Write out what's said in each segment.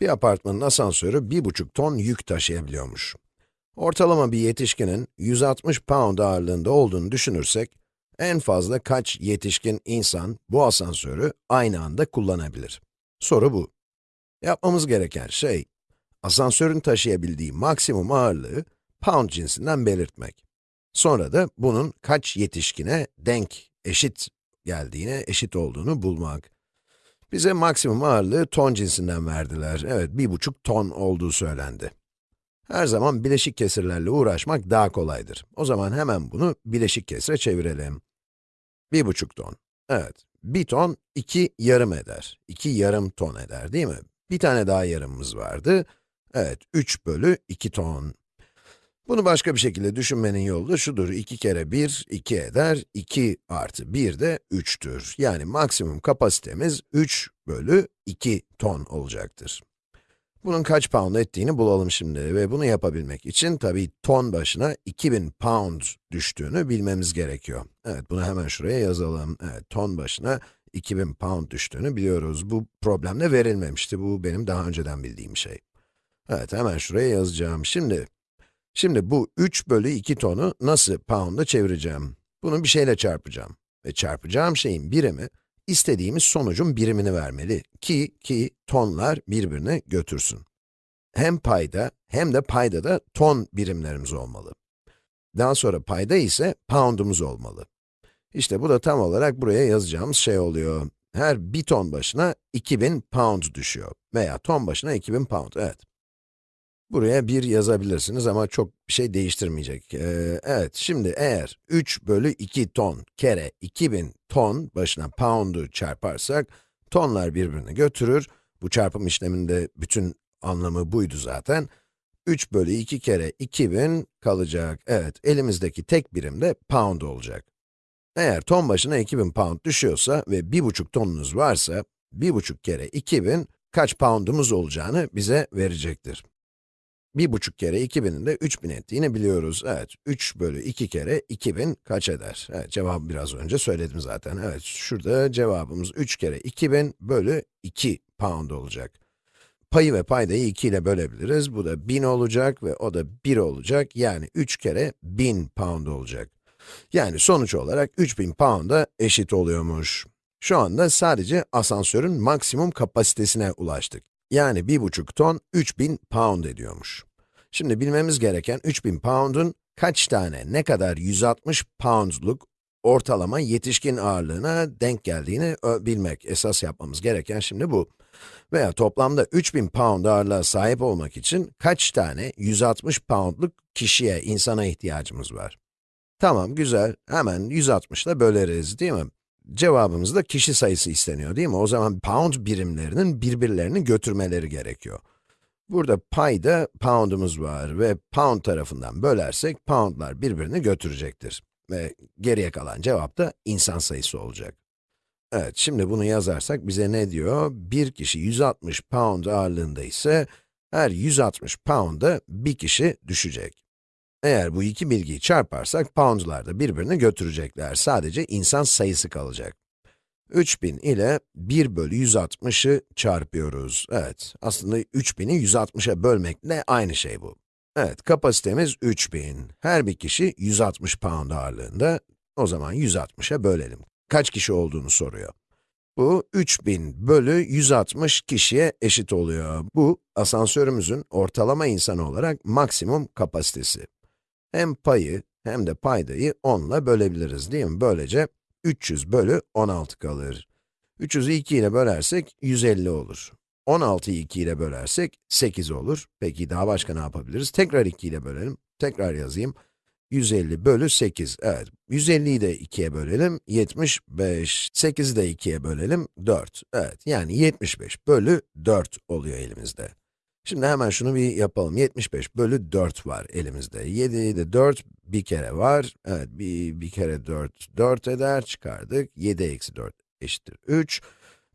Bir apartmanın asansörü 1,5 ton yük taşıyabiliyormuş. Ortalama bir yetişkinin 160 pound ağırlığında olduğunu düşünürsek, en fazla kaç yetişkin insan bu asansörü aynı anda kullanabilir? Soru bu. Yapmamız gereken şey, asansörün taşıyabildiği maksimum ağırlığı pound cinsinden belirtmek. Sonra da bunun kaç yetişkine denk, eşit geldiğine, eşit olduğunu bulmak. Bize maksimum ağırlığı ton cinsinden verdiler. Evet, bir buçuk ton olduğu söylendi. Her zaman bileşik kesirlerle uğraşmak daha kolaydır. O zaman hemen bunu bileşik kesire çevirelim. Bir buçuk ton. Evet, bir ton iki yarım eder. İki yarım ton eder değil mi? Bir tane daha yarımımız vardı. Evet, 3 bölü 2 ton. Bunu başka bir şekilde düşünmenin yolu da şudur. 2 kere 1, 2 eder. 2 artı 1 de 3'tür. Yani maksimum kapasitemiz 3 bölü 2 ton olacaktır. Bunun kaç pound ettiğini bulalım şimdi ve bunu yapabilmek için tabii ton başına 2000 pound düştüğünü bilmemiz gerekiyor. Evet, bunu hemen şuraya yazalım. Evet, ton başına 2000 pound düştüğünü biliyoruz. Bu problemde verilmemişti. Bu benim daha önceden bildiğim şey. Evet, hemen şuraya yazacağım. Şimdi, şimdi bu 3 bölü 2 tonu nasıl pound'a çevireceğim? Bunu bir şeyle çarpacağım. Ve çarpacağım şeyin birimi, istediğimiz sonucun birimini vermeli ki, ki tonlar birbirini götürsün. Hem payda hem de payda da ton birimlerimiz olmalı. Daha sonra payda ise pound'umuz olmalı. İşte bu da tam olarak buraya yazacağımız şey oluyor. Her bir ton başına 2000 pound düşüyor. Veya ton başına 2000 pound, evet. Buraya 1 yazabilirsiniz ama çok bir şey değiştirmeyecek. Ee, evet, şimdi eğer 3 bölü 2 ton kere 2000 ton başına pound'u çarparsak, tonlar birbirini götürür. Bu çarpım işleminde bütün anlamı buydu zaten. 3 bölü 2 kere 2000 kalacak. Evet, elimizdeki tek birim de pound olacak. Eğer ton başına 2000 pound düşüyorsa ve 1,5 tonunuz varsa, 1,5 kere 2000 kaç poundumuz olacağını bize verecektir. 1,5 kere 2000'in de 3000 ettiğini biliyoruz. Evet, 3 bölü 2 kere 2000 kaç eder? Evet, cevabı biraz önce söyledim zaten. Evet, şurada cevabımız 3 kere 2000 bölü 2 pound olacak. Payı ve paydayı 2 ile bölebiliriz. Bu da 1000 olacak ve o da 1 olacak. Yani 3 kere 1000 pound olacak. Yani sonuç olarak 3000 pound'a eşit oluyormuş. Şu anda sadece asansörün maksimum kapasitesine ulaştık. Yani 1,5 ton 3000 pound ediyormuş. Şimdi bilmemiz gereken 3000 pound'un kaç tane, ne kadar 160 poundluk ortalama yetişkin ağırlığına denk geldiğini bilmek. Esas yapmamız gereken şimdi bu. Veya toplamda 3000 pound ağırlığa sahip olmak için kaç tane 160 poundluk kişiye, insana ihtiyacımız var? Tamam, güzel. Hemen 160 ile böleriz, değil mi? Cevabımızda kişi sayısı isteniyor, değil mi? O zaman pound birimlerinin birbirlerini götürmeleri gerekiyor. Burada payda pound'umuz var ve pound tarafından bölersek pound'lar birbirini götürecektir. Ve geriye kalan cevap da insan sayısı olacak. Evet, şimdi bunu yazarsak bize ne diyor? Bir kişi 160 pound ağırlığında ise her 160 pound'a bir kişi düşecek. Eğer bu iki bilgiyi çarparsak, poundlar da birbirini götürecekler. Sadece insan sayısı kalacak. 3000 ile 1 bölü 160'ı çarpıyoruz. Evet, aslında 3000'i 160'a bölmekle aynı şey bu. Evet, kapasitemiz 3000. Her bir kişi 160 pound ağırlığında. O zaman 160'a bölelim. Kaç kişi olduğunu soruyor. Bu 3000 bölü 160 kişiye eşit oluyor. Bu, asansörümüzün ortalama insan olarak maksimum kapasitesi. Hem payı hem de paydayı 10 ile bölebiliriz değil mi? Böylece 300 bölü 16 kalır. 300'ü 2 ile bölersek 150 olur. 16'yı 2 ile bölersek 8 olur. Peki daha başka ne yapabiliriz? Tekrar 2 ile bölelim. Tekrar yazayım. 150 bölü 8. Evet, 150'yi de 2'ye bölelim. 75. 8'i de 2'ye bölelim. 4. Evet, yani 75 bölü 4 oluyor elimizde. Şimdi hemen şunu bir yapalım. 75 bölü 4 var elimizde. 7 de 4 bir kere var. Evet, bir, bir kere 4, 4 eder. Çıkardık. 7 eksi 4 eşittir 3.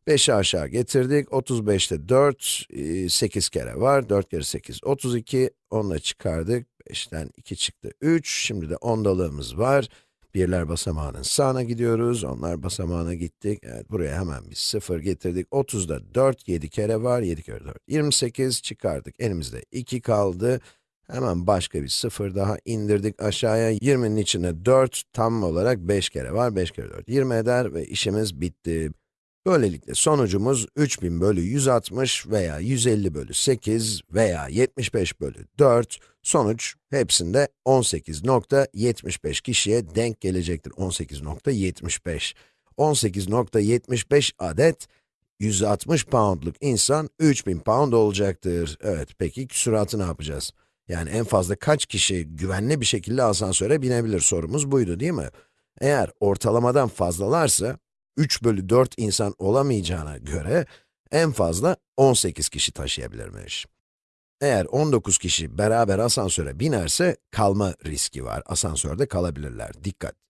5'i aşağı getirdik. 35'te 4, 8 kere var. 4 kere 8, 32. Onunla çıkardık. 5'ten 2 çıktı 3. Şimdi de ondalığımız var. Birler basamağının sağına gidiyoruz, onlar basamağına gittik. Evet, buraya hemen bir 0 getirdik. 30'da 4, 7 kere var, 7 kere 4, 28 çıkardık. Elimizde 2 kaldı. Hemen başka bir 0 daha indirdik aşağıya. 20'nin içine 4, tam olarak 5 kere var, 5 kere 4, 20 eder ve işimiz bitti. Böylelikle sonucumuz 3000 bölü 160 veya 150 bölü 8 veya 75 bölü 4. Sonuç hepsinde 18.75 kişiye denk gelecektir. 18.75. 18.75 adet 160 poundluk insan 3000 pound olacaktır. Evet, peki küsuratı ne yapacağız? Yani en fazla kaç kişi güvenli bir şekilde asansöre binebilir sorumuz buydu değil mi? Eğer ortalamadan fazlalarsa, 3 bölü 4 insan olamayacağına göre, en fazla 18 kişi taşıyabilirmiş. Eğer 19 kişi beraber asansöre binerse, kalma riski var. Asansörde kalabilirler. Dikkat!